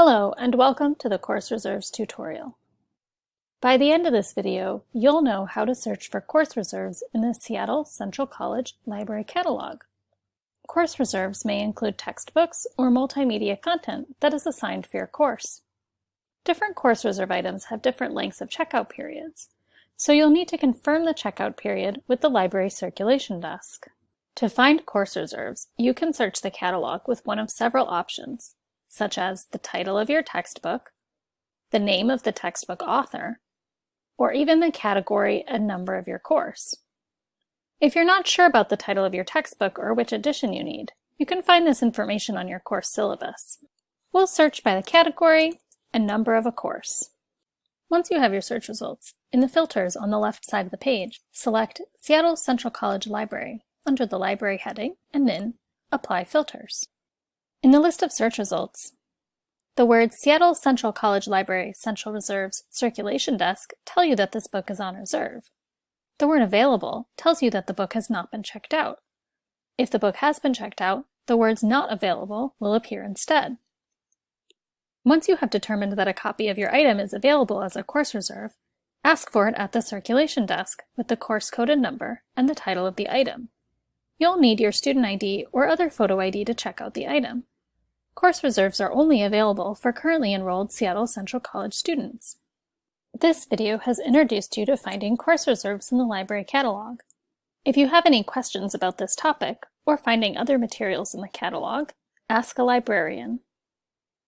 Hello and welcome to the Course Reserves tutorial. By the end of this video, you'll know how to search for course reserves in the Seattle Central College Library Catalog. Course reserves may include textbooks or multimedia content that is assigned for your course. Different course reserve items have different lengths of checkout periods, so you'll need to confirm the checkout period with the library circulation desk. To find course reserves, you can search the catalog with one of several options, such as the title of your textbook, the name of the textbook author, or even the category and number of your course. If you're not sure about the title of your textbook or which edition you need, you can find this information on your course syllabus. We'll search by the category and number of a course. Once you have your search results, in the filters on the left side of the page, select Seattle Central College Library under the Library heading, and then Apply Filters. In the list of search results, the words Seattle Central College Library Central Reserves Circulation Desk tell you that this book is on reserve. The word Available tells you that the book has not been checked out. If the book has been checked out, the words Not Available will appear instead. Once you have determined that a copy of your item is available as a course reserve, ask for it at the circulation desk with the course code and number and the title of the item. You'll need your student ID or other photo ID to check out the item. Course reserves are only available for currently enrolled Seattle Central College students. This video has introduced you to finding course reserves in the library catalog. If you have any questions about this topic, or finding other materials in the catalog, ask a librarian.